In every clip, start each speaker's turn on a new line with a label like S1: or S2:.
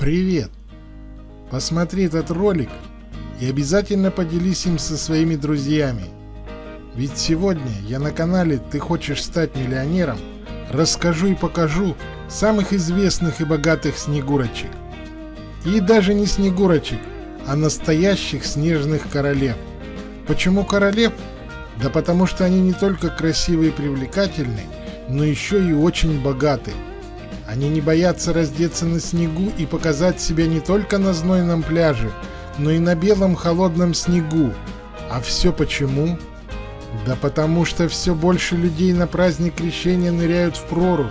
S1: Привет! Посмотри этот ролик и обязательно поделись им со своими друзьями. Ведь сегодня я на канале «Ты хочешь стать миллионером» расскажу и покажу самых известных и богатых снегурочек. И даже не снегурочек, а настоящих снежных королев. Почему королев? Да потому что они не только красивые и привлекательны, но еще и очень богаты – они не боятся раздеться на снегу и показать себя не только на знойном пляже, но и на белом холодном снегу. А все почему? Да потому что все больше людей на праздник крещения ныряют в прорубь.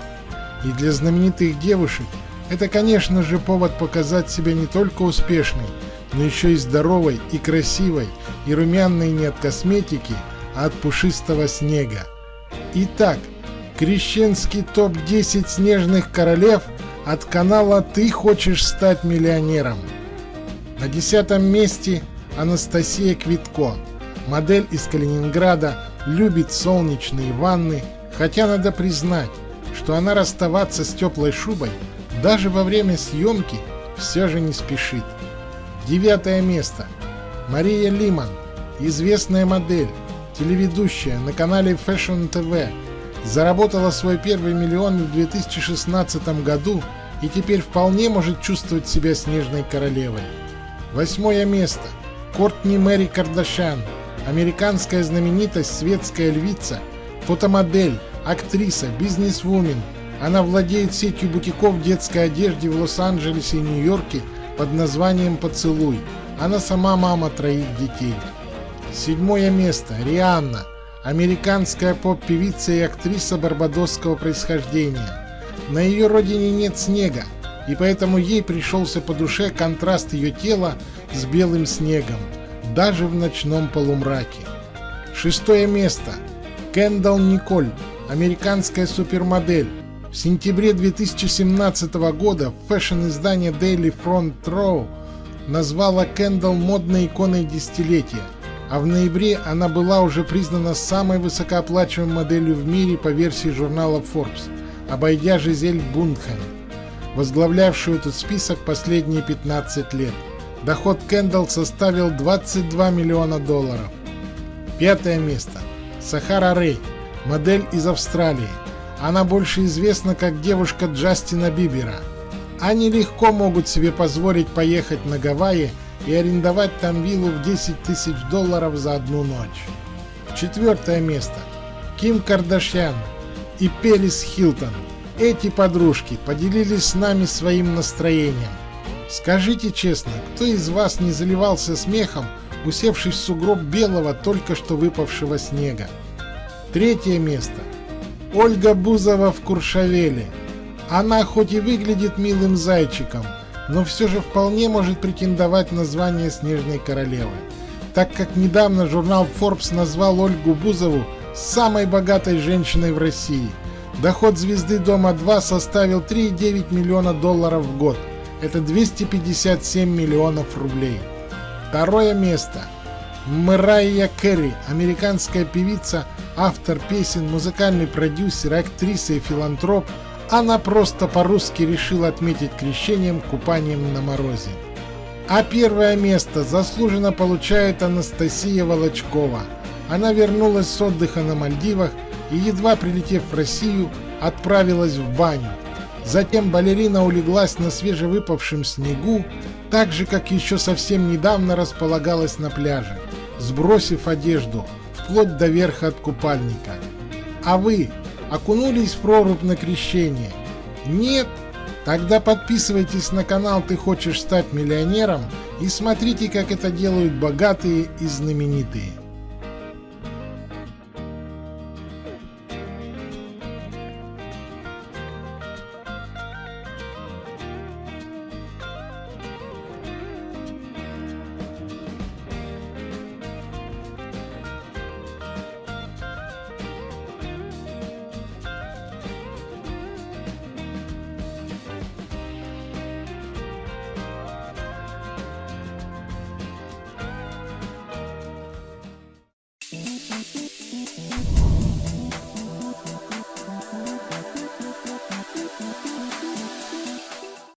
S1: И для знаменитых девушек это, конечно же, повод показать себя не только успешной, но еще и здоровой, и красивой, и румяной не от косметики, а от пушистого снега. Итак, Крещенский топ-10 снежных королев от канала «Ты хочешь стать миллионером». На десятом месте Анастасия Квитко. Модель из Калининграда, любит солнечные ванны, хотя надо признать, что она расставаться с теплой шубой даже во время съемки все же не спешит. Девятое место. Мария Лиман, известная модель, телеведущая на канале Fashion TV, заработала свой первый миллион в 2016 году и теперь вполне может чувствовать себя снежной королевой. Восьмое место. Кортни Мэри Кардашян. Американская знаменитость, светская львица, фотомодель, актриса, бизнесвумен. Она владеет сетью бутиков детской одежды в Лос-Анджелесе и Нью-Йорке под названием «Поцелуй». Она сама мама троих детей. Седьмое место. Рианна американская поп-певица и актриса барбадосского происхождения. На ее родине нет снега, и поэтому ей пришелся по душе контраст ее тела с белым снегом, даже в ночном полумраке. Шестое место. Кендалл Николь, американская супермодель. В сентябре 2017 года фэшн-издание Daily Front Row назвала Кендалл модной иконой десятилетия – а в ноябре она была уже признана самой высокооплачиваемой моделью в мире по версии журнала Forbes, обойдя Жизель Бунхен, возглавлявшую этот список последние 15 лет. Доход Кендалл составил 22 миллиона долларов. Пятое место. Сахара Рэй, модель из Австралии. Она больше известна как девушка Джастина Бибера. Они легко могут себе позволить поехать на Гавайи и арендовать там виллу в 10 тысяч долларов за одну ночь. Четвертое место. Ким Кардашьян и Пелис Хилтон. Эти подружки поделились с нами своим настроением. Скажите честно, кто из вас не заливался смехом, усевшись в сугроб белого только что выпавшего снега? Третье место. Ольга Бузова в Куршавеле. Она хоть и выглядит милым зайчиком, но все же вполне может претендовать на звание Снежной Королевы, так как недавно журнал Forbes назвал Ольгу Бузову самой богатой женщиной в России. Доход звезды Дома-2 составил 3,9 миллиона долларов в год. Это 257 миллионов рублей. Второе место. Мэрайя Керри, американская певица, автор песен, музыкальный продюсер, актриса и филантроп – она просто по-русски решила отметить крещением купанием на морозе. А первое место заслуженно получает Анастасия Волочкова. Она вернулась с отдыха на Мальдивах и, едва прилетев в Россию, отправилась в баню. Затем балерина улеглась на свежевыпавшем снегу, так же, как еще совсем недавно располагалась на пляже, сбросив одежду, вплоть до верха от купальника. А вы окунулись в прорубь на крещение? Нет? Тогда подписывайтесь на канал «Ты хочешь стать миллионером» и смотрите, как это делают богатые и знаменитые.